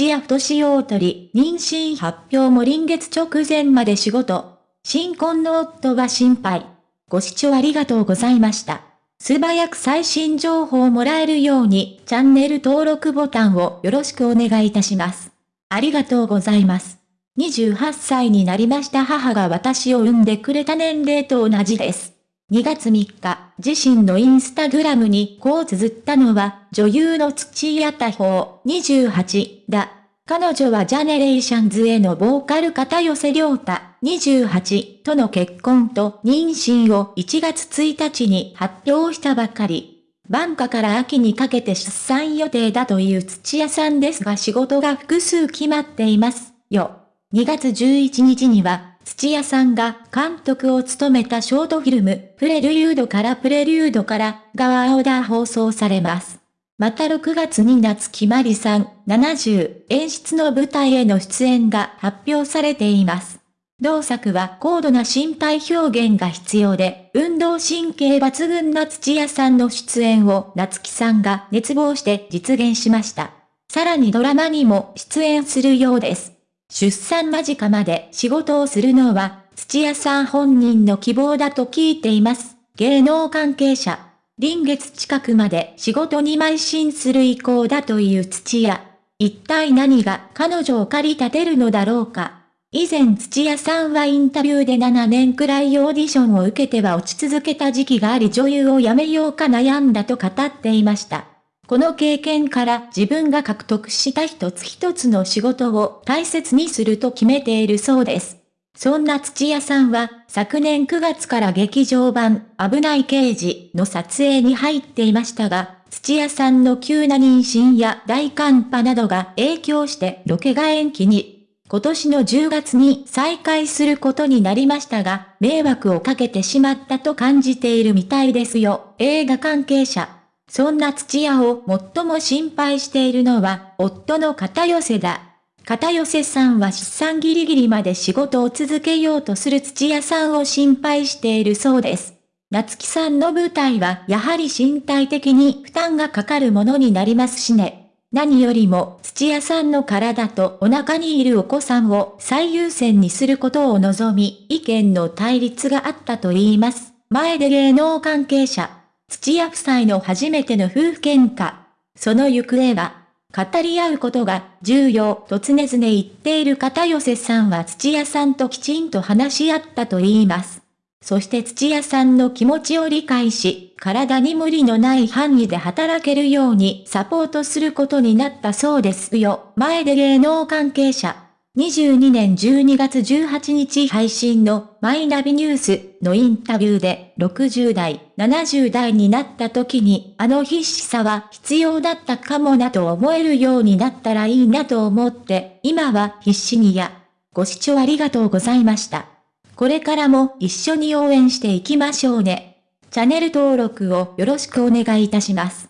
土屋太志を取り、妊娠発表も臨月直前まで仕事。新婚の夫は心配。ご視聴ありがとうございました。素早く最新情報をもらえるように、チャンネル登録ボタンをよろしくお願いいたします。ありがとうございます。28歳になりました母が私を産んでくれた年齢と同じです。2月3日、自身のインスタグラムにこう綴ったのは、女優の土屋太鳳28だ。彼女はジャネレーションズへのボーカル片寄せ良太28との結婚と妊娠を1月1日に発表したばかり。晩夏から秋にかけて出産予定だという土屋さんですが仕事が複数決まっていますよ。2月11日には、土屋さんが監督を務めたショートフィルム、プレリュードからプレリュードから側青田放送されます。また6月に夏木まりさん70演出の舞台への出演が発表されています。同作は高度な身体表現が必要で、運動神経抜群な土屋さんの出演を夏木さんが熱望して実現しました。さらにドラマにも出演するようです。出産間近まで仕事をするのは土屋さん本人の希望だと聞いています。芸能関係者。臨月近くまで仕事に邁進する意向だという土屋。一体何が彼女を駆り立てるのだろうか。以前土屋さんはインタビューで7年くらいオーディションを受けては落ち続けた時期があり女優を辞めようか悩んだと語っていました。この経験から自分が獲得した一つ一つの仕事を大切にすると決めているそうです。そんな土屋さんは、昨年9月から劇場版、危ない刑事の撮影に入っていましたが、土屋さんの急な妊娠や大寒波などが影響してロケが延期に。今年の10月に再開することになりましたが、迷惑をかけてしまったと感じているみたいですよ、映画関係者。そんな土屋を最も心配しているのは、夫の片寄せだ。片寄さんは出産ギリギリまで仕事を続けようとする土屋さんを心配しているそうです。夏木さんの舞台はやはり身体的に負担がかかるものになりますしね。何よりも土屋さんの体とお腹にいるお子さんを最優先にすることを望み、意見の対立があったと言います。前で芸能関係者、土屋夫妻の初めての夫婦喧嘩。その行方は、語り合うことが重要と常々言っている片寄さんは土屋さんときちんと話し合ったと言います。そして土屋さんの気持ちを理解し、体に無理のない範囲で働けるようにサポートすることになったそうですよ。前で芸能関係者。22年12月18日配信のマイナビニュースのインタビューで60代、70代になった時にあの必死さは必要だったかもなと思えるようになったらいいなと思って今は必死にや。ご視聴ありがとうございました。これからも一緒に応援していきましょうね。チャンネル登録をよろしくお願いいたします。